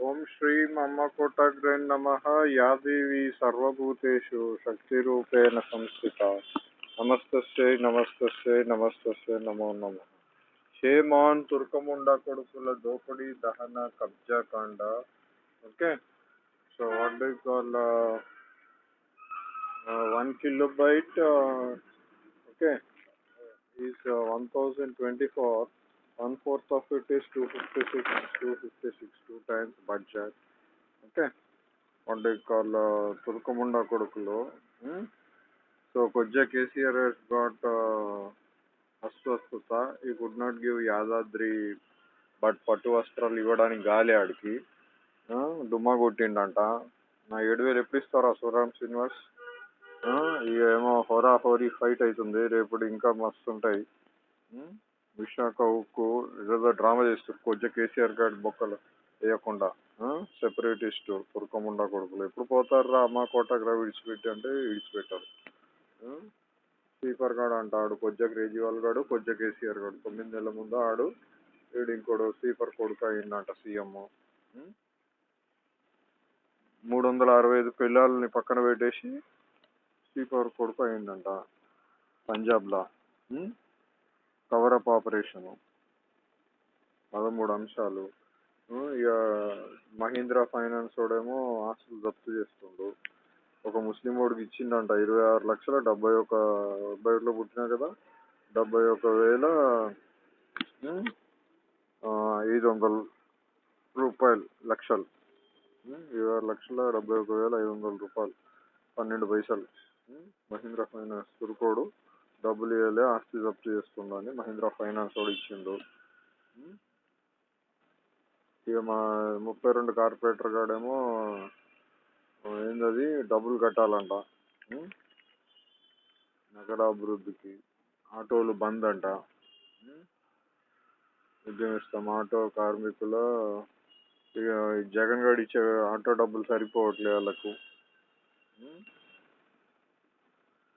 ఓం శ్రీం అమ్మకోటగ్రే నమ యా దేవి సర్వభూతేషు శక్తిరూపేణ సంస్థిత నమస్తస్యై నమస్తస్యై నమస్తస్యై నమో నమ షేమాన్ తుర్కముండ కొడుకుల దోపిడీ దహన కబ్జా కాండ okay so what do call one kilobyte okay is one thousand twenty four one fourth of it is 256 256 two times budget. Okay? What they call uh, తుర్కముండ కొడుకులు సో కొద్దిగా కేసీఆర్ has got uh, అస్వస్థత ఈ could not give Yadadri but పట్టు వస్త్రాలు ఇవ్వడానికి గాలి ఆడికి దుమ్మా కొట్టిండంట నా ఏడు వేలు ఎప్పుడు ఇస్తారా సురామ్ శ్రీనివాస్ ఇవేమో హోరా హోరీ ఫైట్ అవుతుంది రేపు ఇంకా మస్తు ఉంటాయి విశాఖ ఉక్కు ఏదో డ్రామా చేస్తారు కొద్ది కేసీఆర్ గారి బొక్కలు వేయకుండా సెపరేటిస్ట్ తుర్కముండా కొడుకులు. ఎప్పుడు పోతారా అమ్మ కోటగ్రా విడిచిపెట్టి అంటే విడిచిపెట్టారు. స్పీకర్ గాడు అంటాడు కొద్దిగా కేజ్రీవాల్ గాడు కొద్దిగా కేసీఆర్ గాడు. తొమ్మిది నెలల ముందు ఆడు వీడు ఇంకోడు స్పీకర్ కొడుకు అయిందంట సీఎం. మూడు వందల అరవై ఐదు పిల్లల్ని పక్కన పెట్టేసి స్పీకర్ కొడుకు అయిందంట పంజాబ్లో. కవరప్ ఆపరేషన్ పదమూడు అంశాలు. ఇక మహీంద్రా ఫైనాన్స్ వాడేమో ఆస్తులు జప్తు చేస్తుండు. ఒక ముస్లిం వాడికి ఇచ్చిండంట ఇరవై ఆరు లక్షల డెబ్బై ఒక డెబ్బై ఒకటిలో పుట్టినా కదా డెబ్బై ఒక వేల ఐదు వందల రూపాయలు లక్షలు. ఇరవై ఆరు లక్షల డెబ్బై ఒక వేల ఐదు వందల రూపాయలు పన్నెండు పైసలు మహీంద్రా ఫైనాన్స్ తురుకోడు డబ్బులు ఇవ్వలే ఆస్తి జప్తు చేస్తుందని మహీంద్రా ఫైనాన్స్ వాడు ఇచ్చిండు ఇక మా ముప్పై రెండు కార్పొరేటర్ గాడేమో ఏందది డబ్బులు కట్టాలంట. నగర అభివృద్ధికి ఆటోలు బంద్ అంట ఉద్యమిస్తాం ఆటో కార్మికుల ఇక జగన్ గారు ఇచ్చే ఆటో డబ్బులు సరిపోవట్లేదు వాళ్ళకు.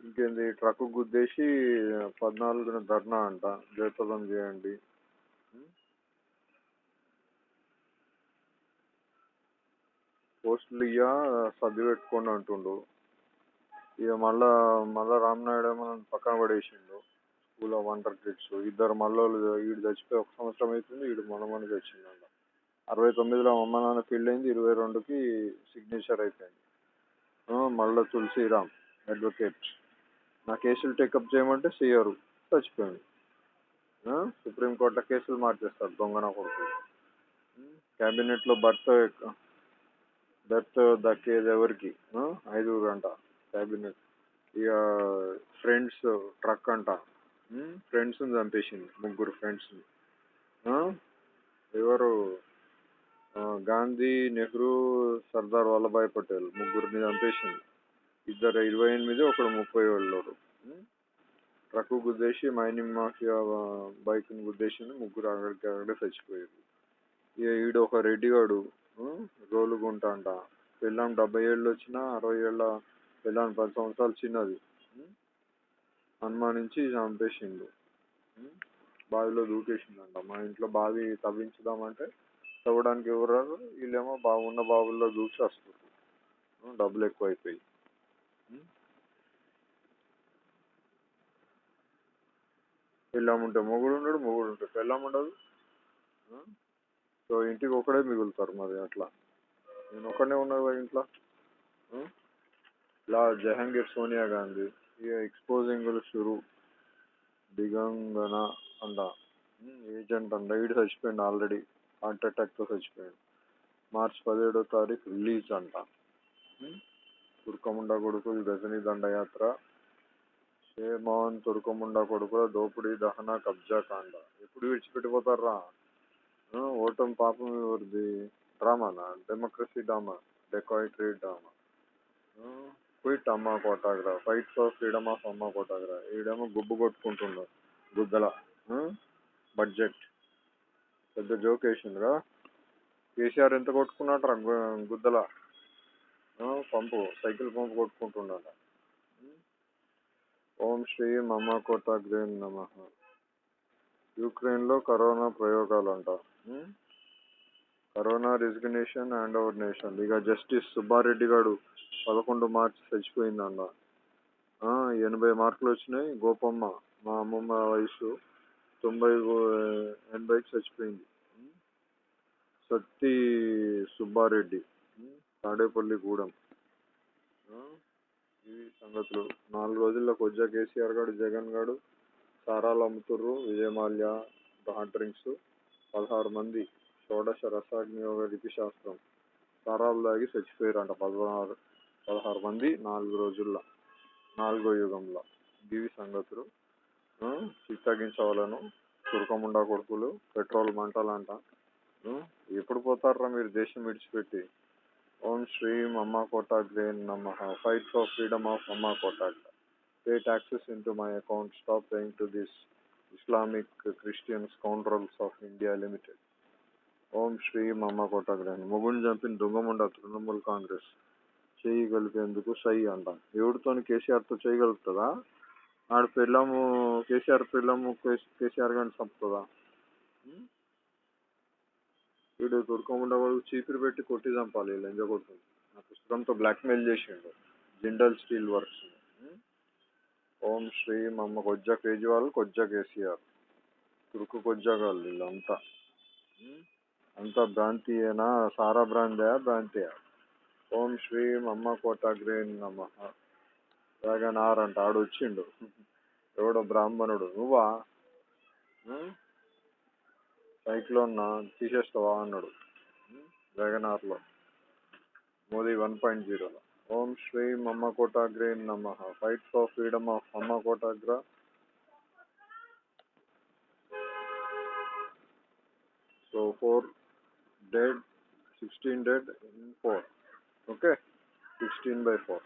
ఇంకేంది ట్రక్ గుద్దేసి పద్నాలుగున ధర్నా అంట. జయప్రదం చేయండి. పోస్టులు ఇయ్య సర్ది పెట్టుకోండి అంటుండు. ఇక మళ్ళా మళ్ళా రామ్నాయుడు ఏమో పక్కన పడేసిండు. స్కూల్ ఆఫ్ వండర్ కిడ్స్ ఇద్దరు మళ్ళీ వీడు చచ్చిపోయి ఒక సంవత్సరం అవుతుంది వీడు మొన్న చచ్చిందంట అరవై తొమ్మిదిలో అమ్మ నాన్న ఫీల్డ్ అయింది ఇరవై రెండుకి సిగ్నేచర్ అయిపోయింది. మళ్ళీ తులసిరామ్ అడ్వకేట్ నా కేసులు టేకప్ చేయమంటే సీఆరు చచ్చిపోయింది సుప్రీంకోర్టులో కేసులు మార్చేస్తారు దొంగన కొడుకు. క్యాబినెట్లో భర్త డెత్ దక్కేది ఎవరికి? ఐదుగురు అంట క్యాబినెట్ ఇక ఫ్రెండ్స్ ట్రక్ అంట. ఫ్రెండ్స్ని చంపేసింది ముగ్గురు ఫ్రెండ్స్ని ఎవరు? గాంధీ నెహ్రూ సర్దార్ వల్లభాయ్ పటేల్ ముగ్గురిని చంపేసింది. ఇద్దరు ఇరవై ఎనిమిది ఒకడు ముప్పై ఏళ్ళోడు ట్రక్ గుద్దేసి మైనింగ్ మాఫియా బైక్ని గుద్దేసింది ముగ్గురు అక్కడికి అక్కడే చచ్చిపోయారు. ఇక ఈడు ఒక రెడ్డిగాడు రోలుగుంట అంట పెళ్ళాం డెబ్బై ఏళ్ళు వచ్చినా అరవై ఏళ్ళ పెళ్ళాం పది సంవత్సరాలు చిన్నది. అనుమానించి చంపేసిండు. బావిలో దూకేసిందంట మా ఇంట్లో బావి తవ్వించుదామంటే తవ్వడానికి ఎవరు రారు వీళ్ళేమో బాగున్న బావుల్లో దూకి వస్తారు డబ్బులు ఎక్కువ అయిపోయి పెళ్ళాం ఉంటే మొగుడు ఉండడు మొగుడు ఉంటే పెళ్ళాం ఉండదు. సో ఇంటికి ఒకడే మిగులుతారు మరి అట్లా. నేను ఒకడే ఉన్నా ఇంట్లో. ఇలా జహాంగీర్ సోనియా గాంధీ ఇక ఎక్స్పోజింగ్ షురు దిగంగన అంట. ఏజెంట్ అంట. ఈడు చచ్చిపోయింది ఆల్రెడీ హార్ట్ అటాక్తో చచ్చిపోయాడు. మార్చ్ పదిహేడో తారీఖు రిలీజ్ అంట. తుర్కముండ కొడుకులు గజని దండయాత్ర. షేమాన్ తుర్కముండ కొడుకుల దోపిడీ దహన కబ్జా కాండ. ఎప్పుడు విడిచిపెట్టిపోతారా ఓటం పాపం ఎవరిది? డ్రామానా? Democracy drama? Dacoity drama? Quit అమ్మ కోటాగ్రా ఫైట్ ఫర్ ఫ్రీడమ్ ఆఫ్ అమ్మ కోటాగ్రా ఈడేమో గుబ్బు కొట్టుకుంటున్నారు గుద్దల బడ్జెట్ పెద్ద జోక్ వేసిందిరా. కేసీఆర్ ఎంత కొట్టుకున్నాడు గుద్దల. పంపు సైకిల్ పంపు కొట్టుకుంటున్నాడు ఓం శ్రీ మమ్మ కోటాగ్రే నమ. యూక్రెయిన్లో కరోనా ప్రయోగాలు అంటారు corona resignation and our nation ఇక జస్టిస్ సుబ్బారెడ్డి గారు పదకొండు మార్చి చచ్చిపోయిందండ ఎనభై మార్కులు వచ్చినాయి. గోపమ్మ మా అమ్మమ్మ వయసు తొంభై ఎనభైకి చచ్చిపోయింది. Hmm? సత్తి సుబ్బారెడ్డి hmm? తాడేపల్లి గూడెం. ఇవి సంగతులు. నాలుగు రోజుల్లో కొజ్జా కేసీఆర్ గారు జగన్ గారు సారాలు అమ్ముతుర్రు. Vijay Mallya hot drinks. పదహారు మంది షోడశ రసాగ్నియోగ లిపి శాస్త్రం. సారాలు చచ్చిపోయారు చచ్చిపోయారంట పదహారు పదహారు మంది నాలుగు రోజుల్లో. నాలుగో యుగంలో. దివి సంగతులు చిత్తగించవలను తురకముండా కొడుకులు పెట్రోల్ మంటలంట. ఎప్పుడు పోతారా మీరు దేశం విడిచిపెట్టి? ఓం శ్రీం అమ్మ కోటాగ్రేన్ నమ. ఫైట్ ఫర్ ఫ్రీడమ్ ఆఫ్ అమ్మా quota pay taxes in to my account stop paying to this Islamic Christian scoundrels of India limited. ఓం శ్రీ మమ్మ కోటాగ్రేన్. మొగుని చంపిన దొంగముండ తృణమూల్ కాంగ్రెస్ చేయి కలిపేందుకు సై అంట. ఎవరితోని కేసీఆర్తో చేయగలుగుతుందా ఆడ పెళ్ళము కేసీఆర్ పెళ్ళము కేసీఆర్ గారిని చంపుతుందా? వీడు దొరకకుండా వాడు చీపిరి పెట్టి కొట్టి చంపాలి వీళ్ళు ఎంజ కొడుతుంది. నా పుస్తకంతో బ్లాక్మెయిల్ చేసిండు. Jindal steel works. ఓం శ్రీ అమ్మ కొజ్జ కేజ్రీవాల్ కొజ్జ కేసీఆర్. తురుకు కొజ్జగాళ్ళు వీళ్ళంతా? అంతా. భ్రాంతియేనా సారా భ్రాంతియా భ్రాంతియా ఓం శ్రీ అమ్మ కోటాగ్రేన్ నమ. వేగనార్ అంట ఆడు వచ్చిండు ఎవడో బ్రాహ్మణుడు. నువ్వా? ఉం? సైక్లోన్ తీసేస్తావా అన్నాడు. వేగనార్లో మోదీ వన్ పాయింట్ జీరోలో. ఓం శ్రీ అమ్మ కోటాగ్రే నమ ఫైట్ ఫర్ ఫ్రీడమ్ ఆఫ్ అమ్మ కోటాగ్ర so four dead sixteen dead in four okay sixteen by four